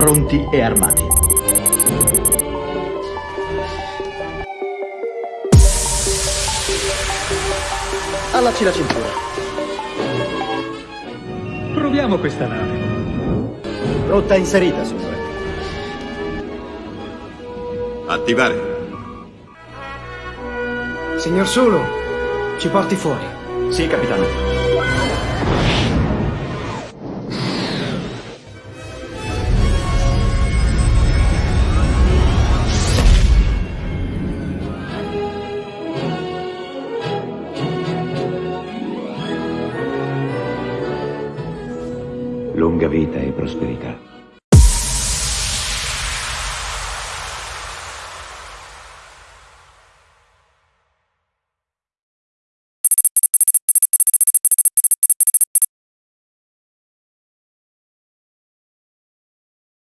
Pronti e armati. Allacci la cintura. Proviamo questa nave. Rotta inserita, signore. Attivare. Signor Sulu, ci porti fuori. Sì, capitano. Lunga vita e prosperità.